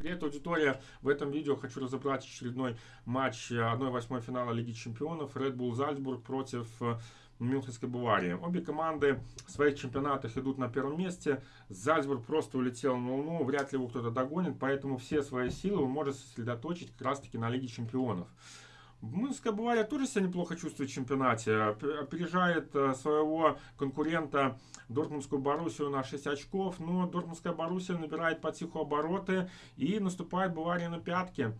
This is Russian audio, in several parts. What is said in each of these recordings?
Привет, аудитория! В этом видео хочу разобрать очередной матч 1-8 финала Лиги Чемпионов Red Bull Зальцбург против э, Мюнхенской Баварии. Обе команды в своих чемпионатах идут на первом месте. Зальцбург просто улетел на Луну, вряд ли его кто-то догонит, поэтому все свои силы он может сосредоточить как раз таки на Лиге Чемпионов. Мюнхенская Бавария тоже себя неплохо чувствует в чемпионате. Опережает э, своего конкурента Дортмундскую Боруссию на 6 очков. Но Дортмундская Боруссия набирает потиху обороты и наступает Бавария на пятки.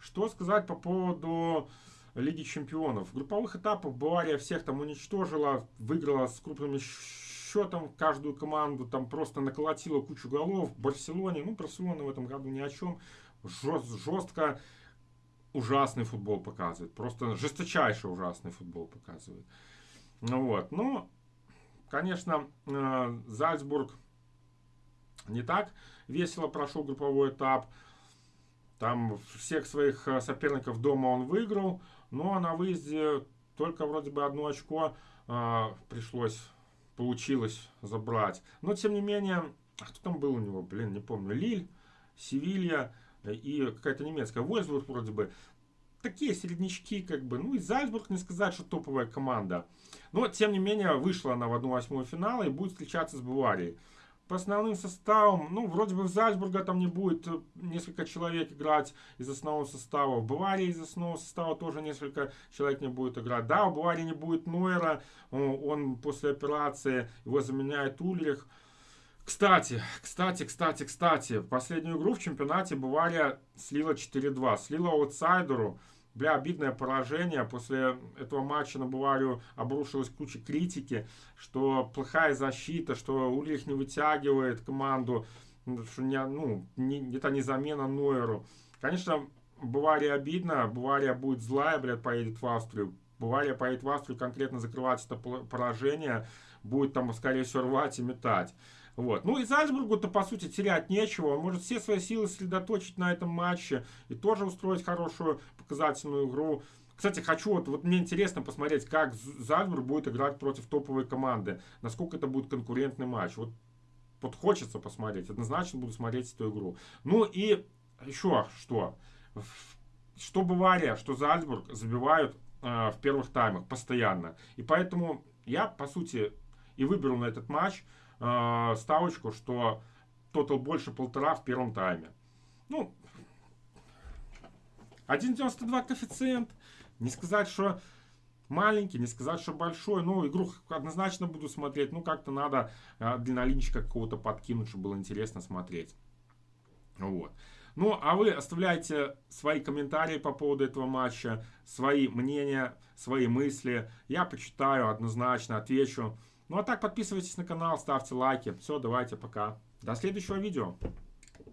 Что сказать по поводу Лиги Чемпионов? Групповых этапах Бавария всех там уничтожила, выиграла с крупным счетом каждую команду, там просто наколотила кучу голов. Барселоне, ну, Барселона в этом году ни о чем. Жест, жестко ужасный футбол показывает. Просто жесточайший ужасный футбол показывает. Ну вот. Ну, конечно, э, Зальцбург не так весело прошел групповой этап. Там всех своих э, соперников дома он выиграл. Но на выезде только вроде бы одно очко э, пришлось, получилось забрать. Но, тем не менее, а кто там был у него? Блин, не помню. Лиль, Севилья и какая-то немецкая. Вольсбург вроде бы. Такие середнячки, как бы. Ну и Зальцбург, не сказать, что топовая команда. Но, тем не менее, вышла она в 1-8 финала и будет встречаться с Баварией. По основным составам, ну, вроде бы в Зальцбурга там не будет э, несколько человек играть из основного состава. В Баварии из основного состава тоже несколько человек не будет играть. Да, у Баварии не будет Нойера, он после операции, его заменяет Ульрих. Кстати, кстати, кстати, кстати, последнюю игру в чемпионате Бавария слила 4-2. Слила аутсайдеру. Бля, обидное поражение. После этого матча на Баварию обрушилась куча критики, что плохая защита, что Ульрих не вытягивает команду, что не, ну, не, это не замена Нойеру. Конечно, Бавария обидно. Бавария будет злая, блядь, поедет в Австрию. Бавария поедет в Австрию конкретно закрывать это поражение. Будет там, скорее всего, рвать и метать. Вот. Ну и Зальцбургу-то, по сути, терять нечего. Он может все свои силы сосредоточить на этом матче и тоже устроить хорошую показательную игру. Кстати, хочу, вот, вот мне интересно посмотреть, как Зальцбург будет играть против топовой команды. Насколько это будет конкурентный матч. Вот, вот хочется посмотреть. Однозначно буду смотреть эту игру. Ну и еще что. Что Бавария, что Зальцбург забивают э, в первых таймах постоянно. И поэтому я, по сути, и выберу на этот матч э, ставочку, что тотал больше полтора в первом тайме. Ну, 1.92 коэффициент. Не сказать, что маленький, не сказать, что большой. Ну, игру однозначно буду смотреть. Ну, как-то надо э, длиннолинчика какого-то подкинуть, чтобы было интересно смотреть. Вот. Ну, а вы оставляйте свои комментарии по поводу этого матча, свои мнения, свои мысли. Я почитаю, однозначно отвечу. Ну а так подписывайтесь на канал, ставьте лайки. Все, давайте, пока. До следующего видео.